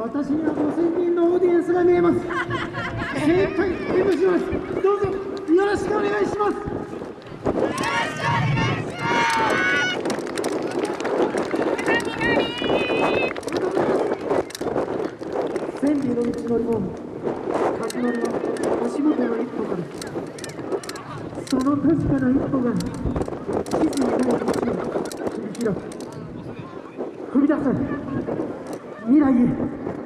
私には5000人のオーディエンスが見えます。精一杯演舞します。どうぞよろしくお願いします。千里の道のりも始まりは足元の一歩からその確かな一歩が地図にない道を切り開く。踏み出せ。Mira allí.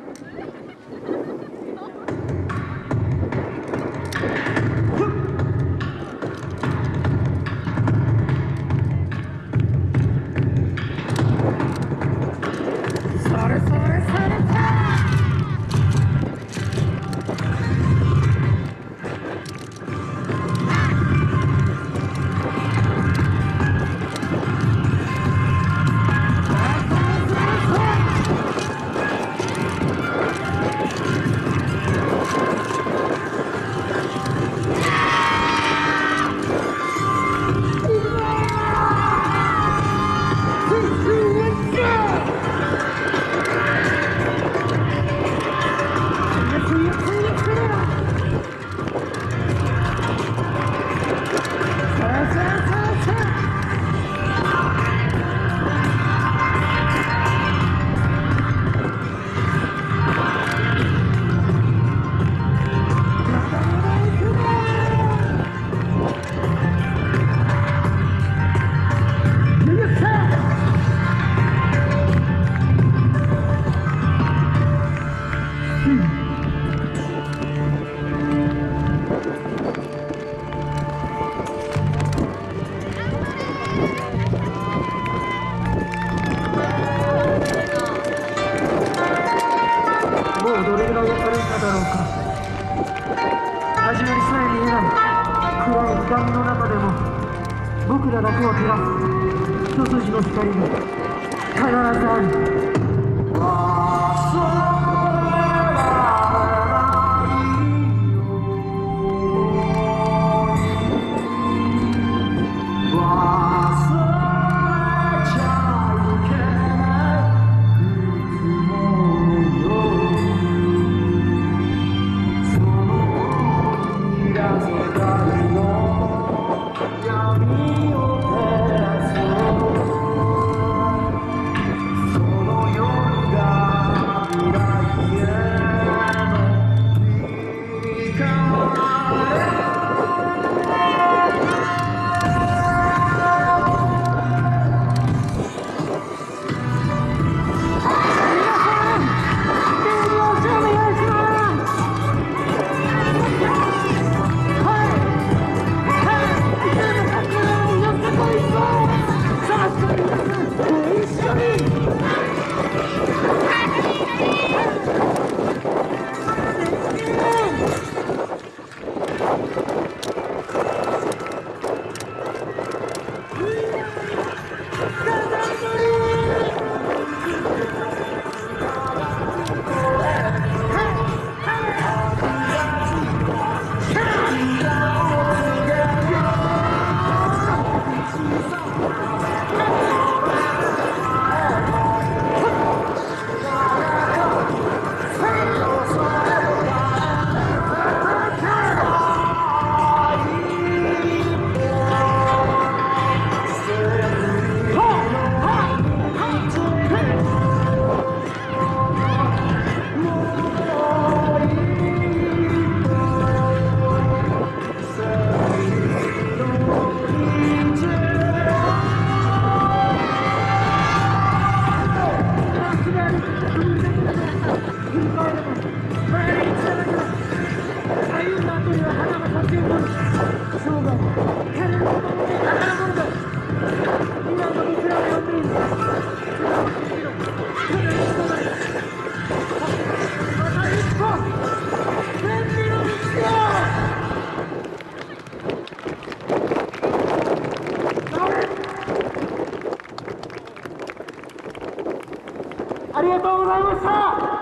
だろうか。始まりさえ見えない暗いみの中でも僕らだけを照らす一筋の光が必ずある。Oh, ありがとうございました。